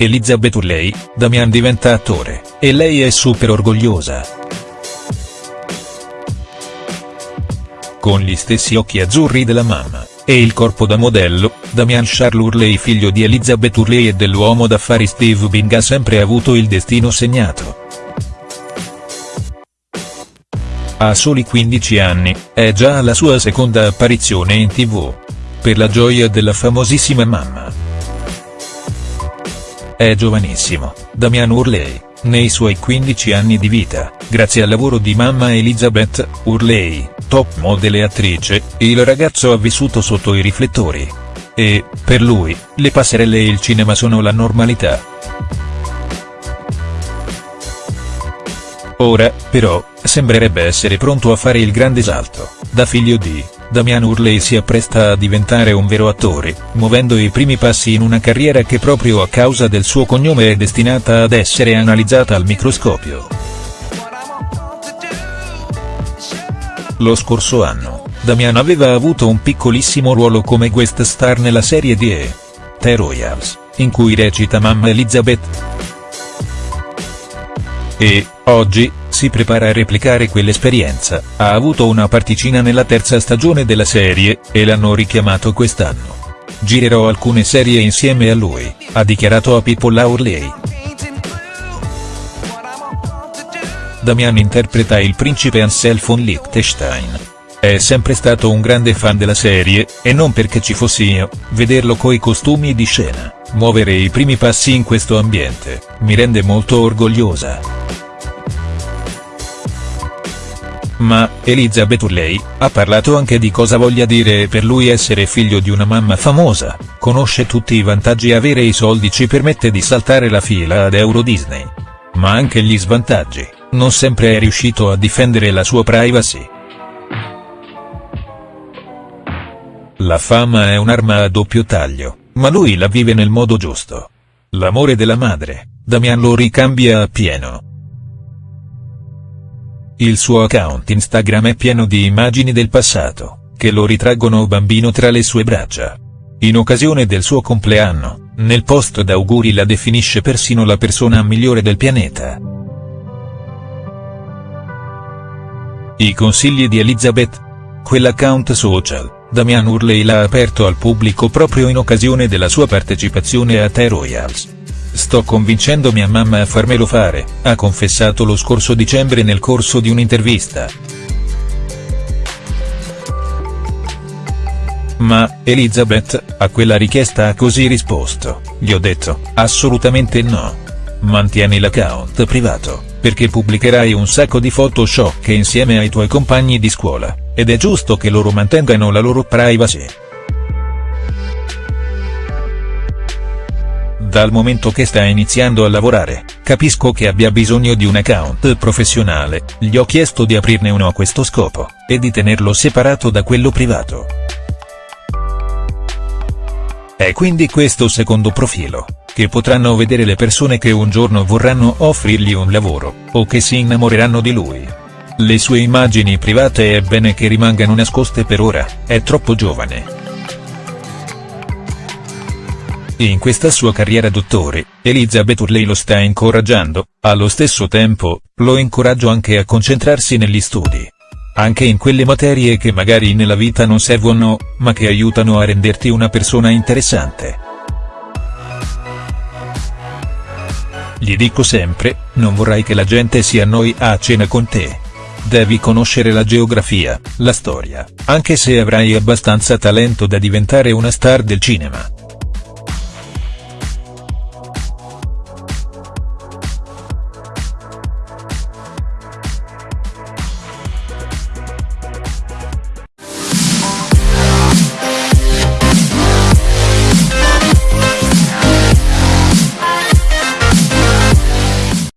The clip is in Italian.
Elizabeth Hurley, Damian diventa attore, e lei è super orgogliosa. Con gli stessi occhi azzurri della mamma, e il corpo da modello, Damian Charles Hurley figlio di Elizabeth Hurley e dell'uomo d'affari Steve Bing ha sempre avuto il destino segnato. A soli 15 anni, è già alla sua seconda apparizione in tv. Per la gioia della famosissima mamma. È giovanissimo, Damian Hurley, nei suoi 15 anni di vita, grazie al lavoro di mamma Elizabeth Hurley, top model e attrice, il ragazzo ha vissuto sotto i riflettori. E, per lui, le passerelle e il cinema sono la normalità. Ora, però, sembrerebbe essere pronto a fare il grande salto, da figlio di Damian Hurley si appresta a diventare un vero attore, muovendo i primi passi in una carriera che proprio a causa del suo cognome è destinata ad essere analizzata al microscopio. Lo scorso anno, Damian aveva avuto un piccolissimo ruolo come guest star nella serie di E! The Royals, in cui recita mamma Elizabeth. E, oggi, si prepara a replicare quell'esperienza, ha avuto una particina nella terza stagione della serie, e l'hanno richiamato quest'anno. Girerò alcune serie insieme a lui, ha dichiarato a People Hurley. Damian interpreta il principe Ansel von Liechtenstein. È sempre stato un grande fan della serie, e non perché ci fossi io, vederlo coi costumi di scena, muovere i primi passi in questo ambiente, mi rende molto orgogliosa. Ma, Elizabeth Hurley, ha parlato anche di cosa voglia dire per lui essere figlio di una mamma famosa, conosce tutti i vantaggi avere i soldi ci permette di saltare la fila ad Euro Disney. Ma anche gli svantaggi, non sempre è riuscito a difendere la sua privacy. La fama è un'arma a doppio taglio, ma lui la vive nel modo giusto. L'amore della madre, Damian lo ricambia appieno. Il suo account Instagram è pieno di immagini del passato, che lo ritraggono bambino tra le sue braccia. In occasione del suo compleanno, nel post d'auguri la definisce persino la persona migliore del pianeta. I consigli di Elizabeth? Quell'account social, Damian Hurley l'ha aperto al pubblico proprio in occasione della sua partecipazione a The Royals. Sto convincendo mia mamma a farmelo fare, ha confessato lo scorso dicembre nel corso di un'intervista. Ma, Elizabeth, a quella richiesta ha così risposto, gli ho detto, assolutamente no. Mantieni l'account privato, perché pubblicherai un sacco di foto sciocche insieme ai tuoi compagni di scuola, ed è giusto che loro mantengano la loro privacy. Dal momento che sta iniziando a lavorare, capisco che abbia bisogno di un account professionale, gli ho chiesto di aprirne uno a questo scopo, e di tenerlo separato da quello privato. È quindi questo secondo profilo, che potranno vedere le persone che un giorno vorranno offrirgli un lavoro, o che si innamoreranno di lui. Le sue immagini private è bene che rimangano nascoste per ora, è troppo giovane. In questa sua carriera dottore, Elizabeth Hurley lo sta incoraggiando, allo stesso tempo, lo incoraggio anche a concentrarsi negli studi. Anche in quelle materie che magari nella vita non servono, ma che aiutano a renderti una persona interessante. Gli dico sempre, non vorrai che la gente si annoi a cena con te. Devi conoscere la geografia, la storia, anche se avrai abbastanza talento da diventare una star del cinema.